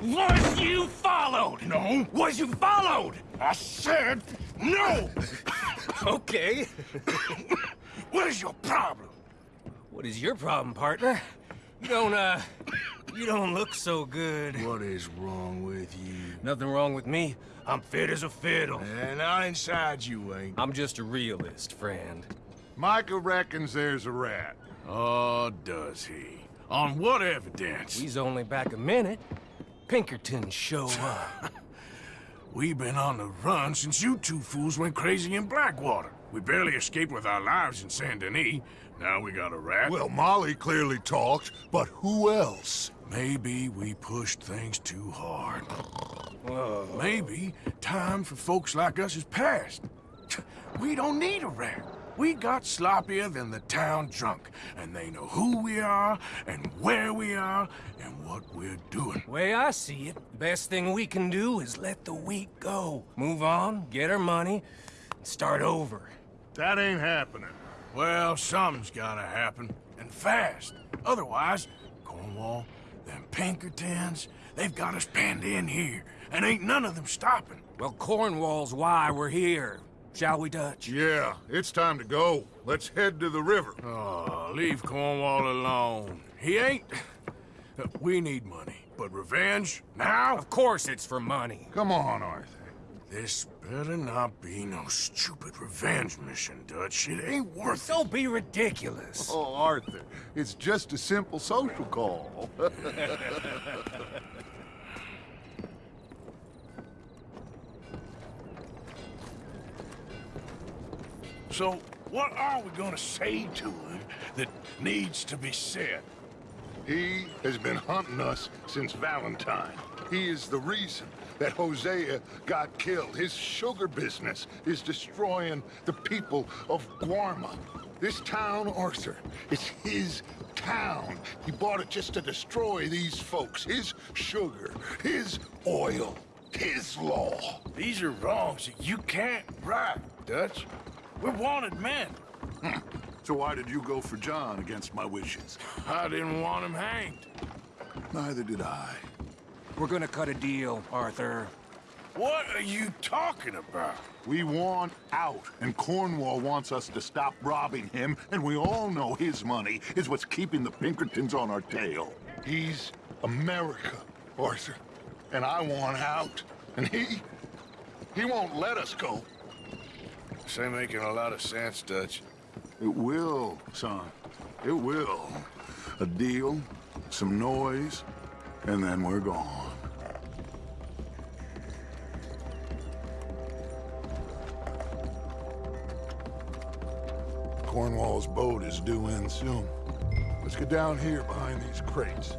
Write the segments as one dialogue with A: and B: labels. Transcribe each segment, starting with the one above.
A: Was you followed?
B: No.
A: Was you followed?
B: I said no!
A: Okay.
B: What is your problem?
A: What is your problem, partner? You don't, uh... You don't look so good.
B: What is wrong with you?
A: Nothing wrong with me. I'm fit as a fiddle.
B: And not inside you ain't.
A: I'm just a realist, friend.
C: Micah reckons there's a rat.
B: Oh, does he? On what evidence?
A: He's only back a minute. Pinkerton show up.
B: We've been on the run since you two fools went crazy in Blackwater. We barely escaped with our lives in Saint Denis. Now we got a rat.
C: Well, Molly clearly talked, but who else?
B: Maybe we pushed things too hard. Maybe time for folks like us is past. We don't need a rat. We got sloppier than the town drunk, and they know who we are, and where we are, and what we're doing.
A: Way I see it, best thing we can do is let the week go. Move on, get our money, and start over.
C: That ain't happening.
B: Well, something's gotta happen, and fast. Otherwise, Cornwall, them Pinkertons, they've got us penned in here, and ain't none of them stopping.
A: Well, Cornwall's why we're here. Shall we, Dutch?
C: Yeah, it's time to go. Let's head to the river.
B: Oh, leave Cornwall alone. He ain't... Uh, we need money, but revenge, now?
A: Of course it's for money.
C: Come on, Arthur.
B: This better not be no stupid revenge mission, Dutch. It ain't worth it.
A: Don't be ridiculous.
C: Oh, Arthur, it's just a simple social call.
B: So, what are we gonna say to him that needs to be said?
C: he has been hunting us since Valentine. He is the reason that Hosea got killed. His sugar business is destroying the people of Guarma. This town, Arthur, is his town. He bought it just to destroy these folks. His sugar, his oil, his law.
B: These are wrongs that you can't right, Dutch. We're wanted men.
C: So why did you go for John against my wishes?
B: I didn't want him hanged.
C: Neither did I.
A: We're gonna cut a deal, Arthur.
B: What are you talking about?
C: We want out, and Cornwall wants us to stop robbing him, and we all know his money is what's keeping the Pinkertons on our tail. He's America, Arthur, and I want out, and he... he won't let us go.
B: This ain't making a lot of sense, Dutch.
C: It will, son. It will. A deal, some noise, and then we're gone. Cornwall's boat is due in soon. Let's get down here behind these crates.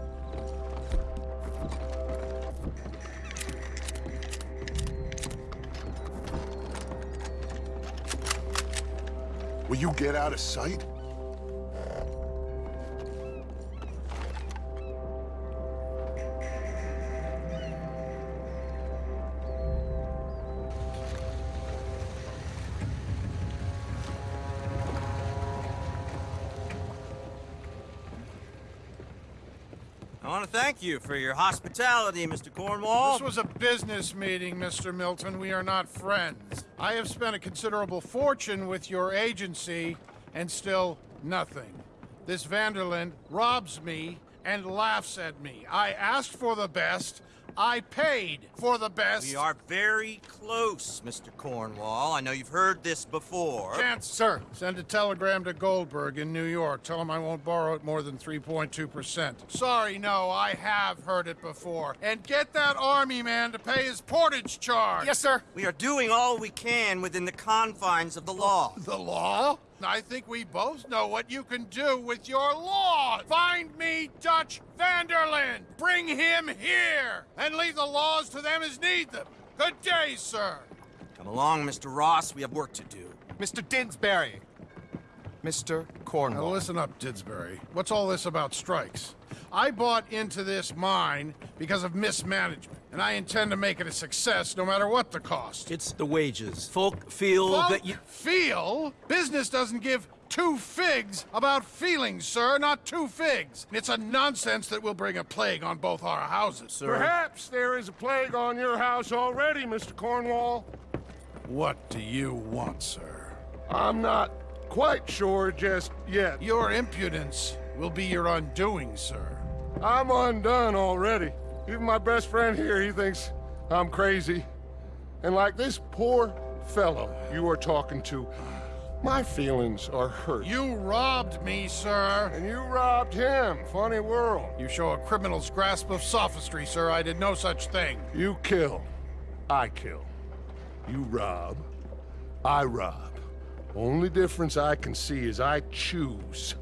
C: Will you get out of sight?
D: I want to thank you for your hospitality, Mr. Cornwall.
E: This was a business meeting, Mr. Milton. We are not friends. I have spent a considerable fortune with your agency, and still nothing. This van der Linde robs me and laughs at me. I asked for the best. I paid for the best.
D: We are very close, Mr. Cornwall. I know you've heard this before.
E: Chance, sir, send a telegram to Goldberg in New York. Tell him I won't borrow it more than 3.2%. Sorry, no, I have heard it before. And get that army man to pay his portage charge.
A: Yes, sir.
D: We are doing all we can within the confines of the law.
E: The law? I think we both know what you can do with your law. Find me Dutch van der Linde. Bring him here. And leave the laws to them as need them. Good day, sir.
D: Come along, Mr. Ross. We have work to do.
F: Mr. Dinsbury. Mr. Cornwall.
E: Now listen up, Didsbury. What's all this about strikes? I bought into this mine because of mismanagement. And I intend to make it a success no matter what the cost.
G: It's the wages. Folk feel that you...
E: feel? Business doesn't give two figs about feelings, sir, not two figs. And it's a nonsense that will bring a plague on both our houses, sir.
C: Perhaps there is a plague on your house already, Mr. Cornwall.
E: What do you want, sir?
C: I'm not quite sure just yet.
E: Your impudence will be your undoing, sir.
C: I'm undone already. Even my best friend here, he thinks I'm crazy. And like this poor fellow you are talking to, my feelings are hurt.
E: You robbed me, sir.
C: And you robbed him. Funny world.
E: You show a criminal's grasp of sophistry, sir. I did no such thing.
C: You kill. I kill. You rob. I rob. Only difference I can see is I choose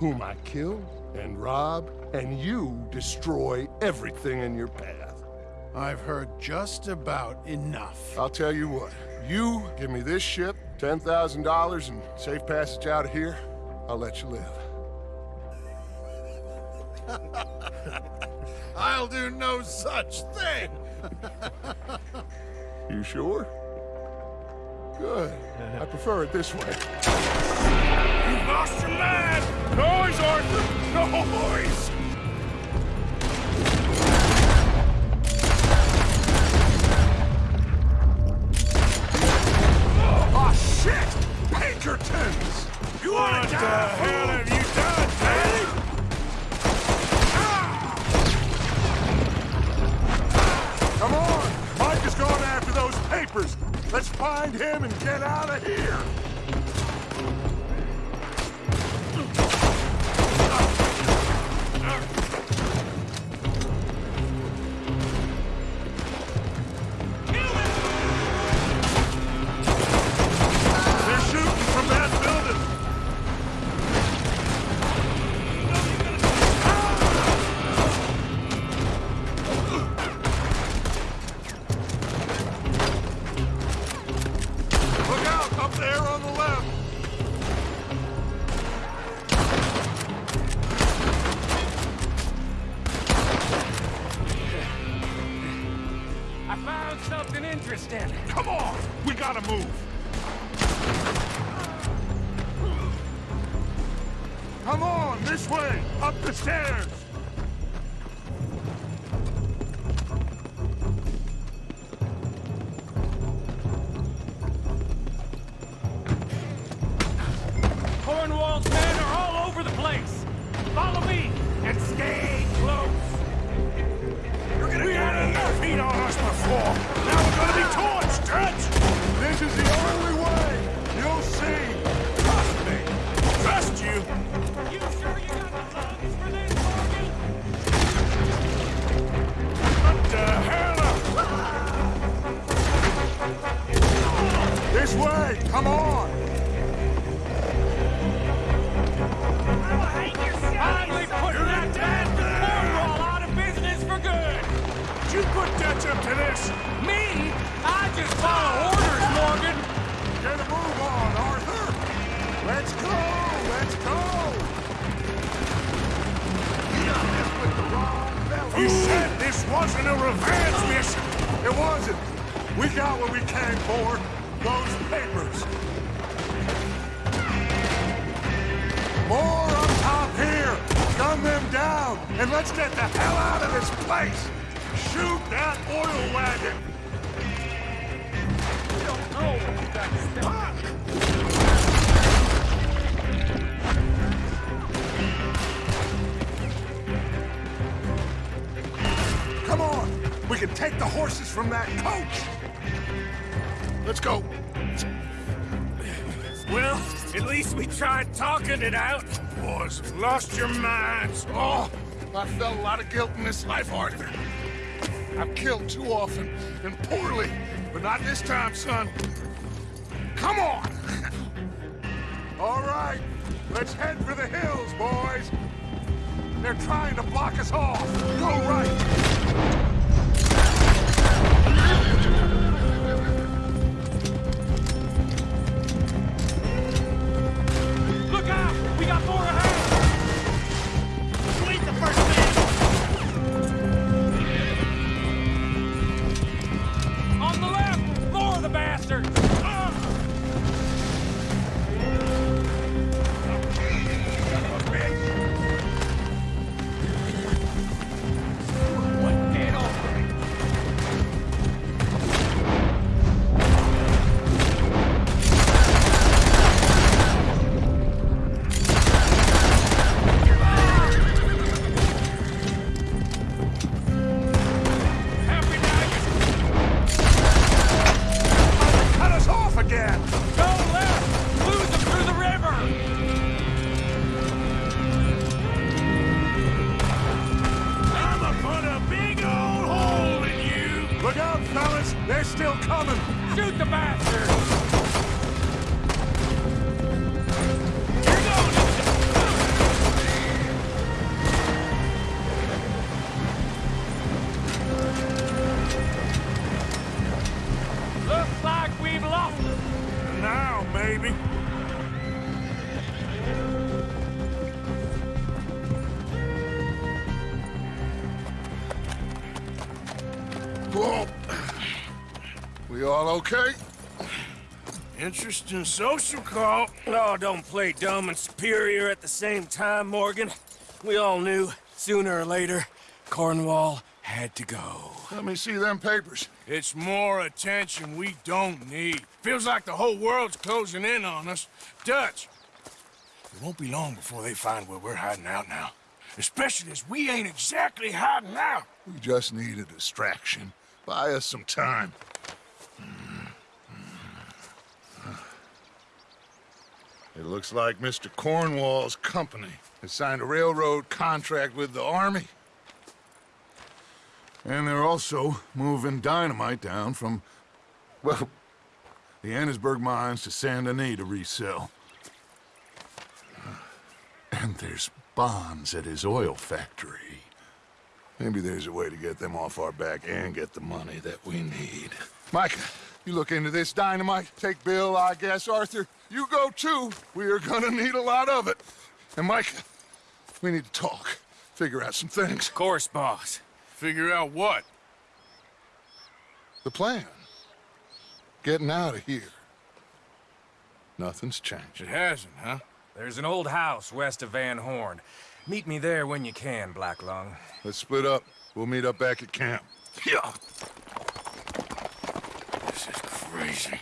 C: whom I kill and rob, and you destroy everything in your path.
E: I've heard just about enough.
C: I'll tell you what. You give me this ship, $10,000, and safe passage out of here, I'll let you live.
E: I'll do no such thing.
C: You sure? Good. I prefer it this way. Lost your man! Noise, Arthur! Noise! There on the left.
A: I found something interesting.
C: Come on, we gotta move. Come on, this way, up the stairs. Dutch up to this?
A: Me? I just follow orders, Morgan.
C: Get a move on, Arthur. Let's go. Let's go. You said this wasn't a revenge mission. It wasn't. We got what we came for. Those papers. More up top here. Gun them down. And let's get the hell out of this place. Shoot that oil wagon. Don't go back! Come on! We can take the horses from that coach! Let's go.
A: Well, at least we tried talking it out.
C: Boys, lost your minds. Oh, I felt a lot of guilt in this life, Arthur. I've killed too often and poorly, but not this time, son. Come on! All right, let's head for the hills, boys. They're trying to block us off. Go right.
A: We
C: all okay?
B: Interesting social call.
A: Oh, don't play dumb and superior at the same time, Morgan. We all knew, sooner or later, Cornwall had to go.
C: Let me see them papers.
B: It's more attention we don't need. Feels like the whole world's closing in on us. Dutch, it won't be long before they find where we're hiding out now. Especially as we ain't exactly hiding out.
C: We just need a distraction. Buy us some time. It looks like Mr. Cornwall's company has signed a railroad contract with the Army. And they're also moving dynamite down from, well, the Annesburg mines to Saint Denis to resell. And there's bonds at his oil factory. Maybe there's a way to get them off our back and get the money that we need. Micah, you look into this dynamite. Take Bill, I guess. Arthur, you go too. We are gonna need a lot of it. And Mike, we need to talk. Figure out some things.
A: Of course, boss.
B: Figure out what?
C: The plan. Getting out of here. Nothing's changed.
B: It hasn't, huh?
A: There's an old house west of Van Horn. Meet me there when you can, Black Lung.
C: Let's split up. We'll meet up back at camp.
B: Yeah. This is crazy.